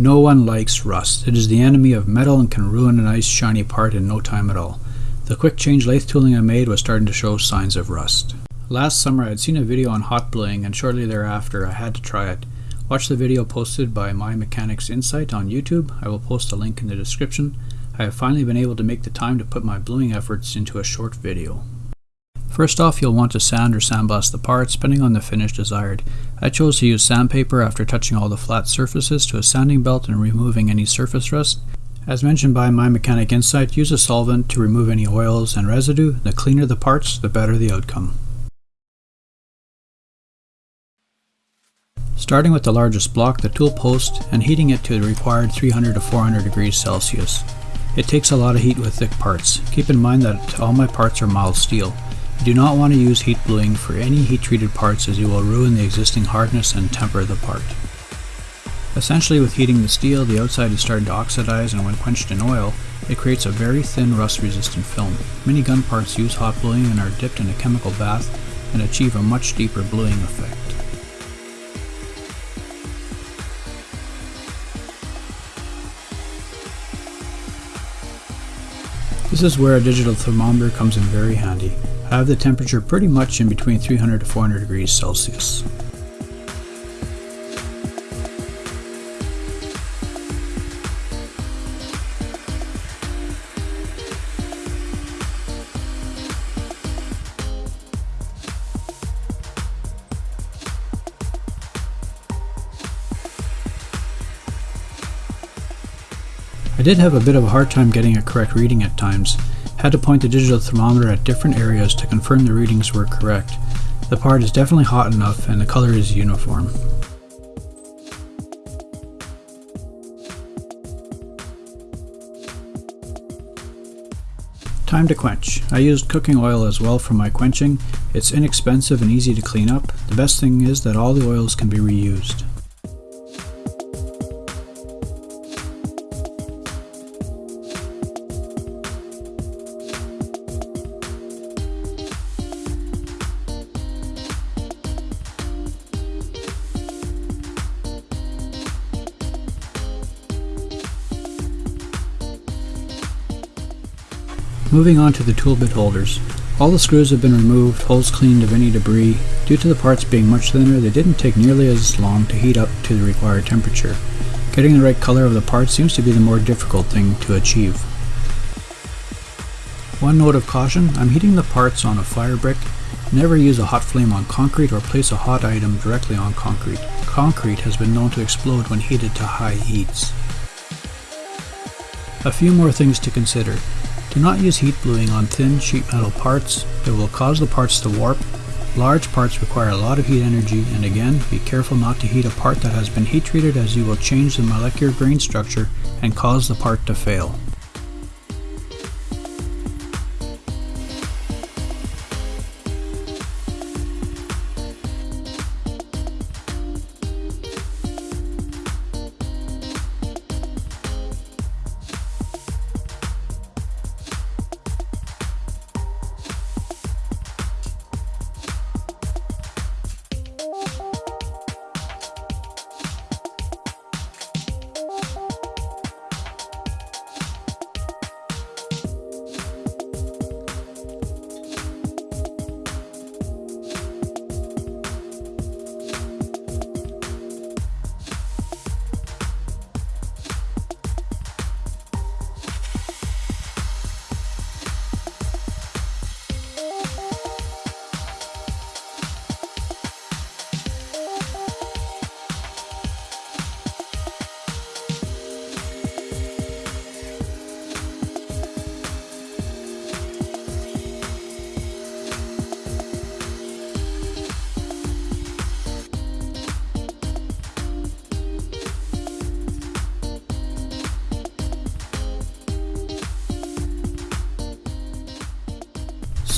No one likes rust. It is the enemy of metal and can ruin a nice shiny part in no time at all. The quick change lathe tooling I made was starting to show signs of rust. Last summer I had seen a video on hot bluing and shortly thereafter I had to try it. Watch the video posted by My Mechanics Insight on YouTube. I will post a link in the description. I have finally been able to make the time to put my bluing efforts into a short video. First off, you'll want to sand or sandblast the parts, depending on the finish desired. I chose to use sandpaper after touching all the flat surfaces to a sanding belt and removing any surface rust. As mentioned by My Mechanic Insight, use a solvent to remove any oils and residue. The cleaner the parts, the better the outcome. Starting with the largest block, the tool post, and heating it to the required 300 to 400 degrees Celsius. It takes a lot of heat with thick parts. Keep in mind that all my parts are mild steel. You do not want to use heat bluing for any heat treated parts as you will ruin the existing hardness and temper the part. Essentially with heating the steel, the outside is starting to oxidize and when quenched in oil, it creates a very thin rust resistant film. Many gun parts use hot bluing and are dipped in a chemical bath and achieve a much deeper bluing effect. This is where a digital thermometer comes in very handy. Have the temperature pretty much in between 300 to 400 degrees Celsius. I did have a bit of a hard time getting a correct reading at times. Had to point the digital thermometer at different areas to confirm the readings were correct. The part is definitely hot enough and the color is uniform. Time to quench. I used cooking oil as well for my quenching. It's inexpensive and easy to clean up. The best thing is that all the oils can be reused. Moving on to the tool bit holders. All the screws have been removed, holes cleaned of any debris. Due to the parts being much thinner, they didn't take nearly as long to heat up to the required temperature. Getting the right color of the parts seems to be the more difficult thing to achieve. One note of caution, I'm heating the parts on a fire brick. Never use a hot flame on concrete or place a hot item directly on concrete. Concrete has been known to explode when heated to high heats. A few more things to consider. Do not use heat bluing on thin sheet metal parts, it will cause the parts to warp. Large parts require a lot of heat energy and again, be careful not to heat a part that has been heat treated as you will change the molecular grain structure and cause the part to fail.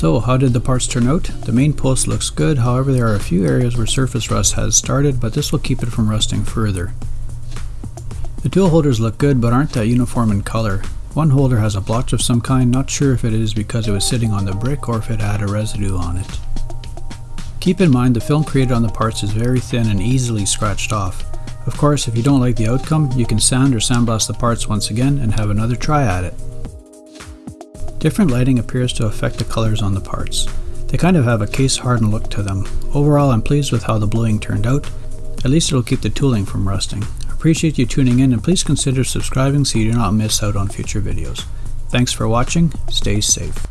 So how did the parts turn out? The main post looks good, however there are a few areas where surface rust has started, but this will keep it from rusting further. The tool holders look good but aren't that uniform in color. One holder has a blotch of some kind, not sure if it is because it was sitting on the brick or if it had a residue on it. Keep in mind the film created on the parts is very thin and easily scratched off. Of course, if you don't like the outcome, you can sand or sandblast the parts once again and have another try at it. Different lighting appears to affect the colors on the parts. They kind of have a case hardened look to them. Overall, I'm pleased with how the bluing turned out. At least it'll keep the tooling from rusting. Appreciate you tuning in and please consider subscribing so you do not miss out on future videos. Thanks for watching, stay safe.